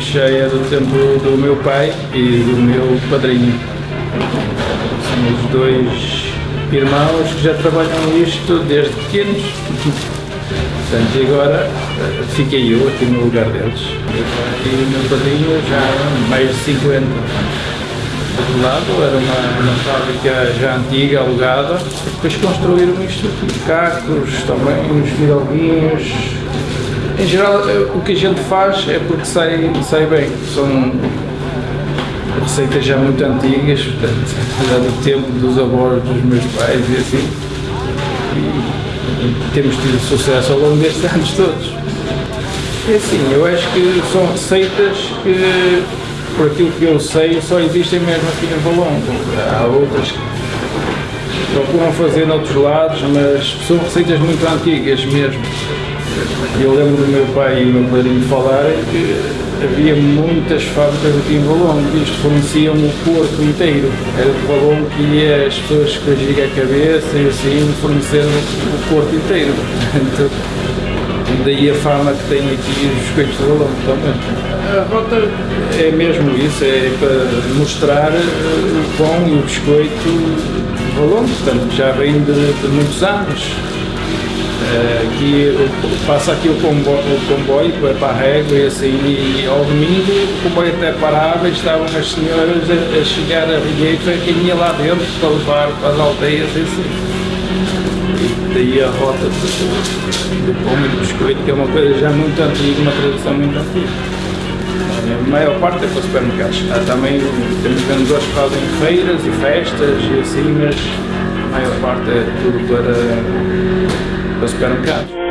cheia do tempo do meu pai e do meu padrinho. Somos dois irmãos que já trabalham isto desde pequenos. E agora eh, fiquei eu aqui no lugar deles. E o meu padrinho já mais de 50. Do outro lado era uma, uma fábrica já antiga, alugada, depois construíram isto aqui, cacos, também uns miroguinhos, em geral, eh, o que a gente faz é porque sai, sai bem. São receitas já muito antigas, portanto, já do tempo dos avós dos meus pais e assim. E temos tido sucesso ao longo destes anos todos. É assim, eu acho que são receitas que, por aquilo que eu sei, só existem mesmo aqui em Valongo. Há outras que procuram fazer noutros lados, mas são receitas muito antigas mesmo. Eu lembro do meu pai e do meu padrinho falarem que havia muitas fábricas aqui em Valongo isto forneciam o Porto inteiro. Era de Valongo que ia as pessoas com a giga a cabeça e assim fornecendo o Porto inteiro. Então, daí a fama que tem aqui os biscoitos de Valongo também. A rota é mesmo isso, é para mostrar o pão e o biscoito de Valongo, portanto já vem de, de muitos anos. Uh, que passa aqui o comboio, o comboio régua e assim, e ao domingo o comboio até parava e estavam as senhoras a, a chegar a Rigueira, quem ia lá dentro para levar para as aldeias e assim. E daí a rota do, do pão e do biscoito, que é uma coisa já muito antiga, uma tradição muito antiga. A maior parte é para supermercados. Há também temos vendedores que fazem feiras e festas e assim, mas a maior parte é tudo para para o supermercado.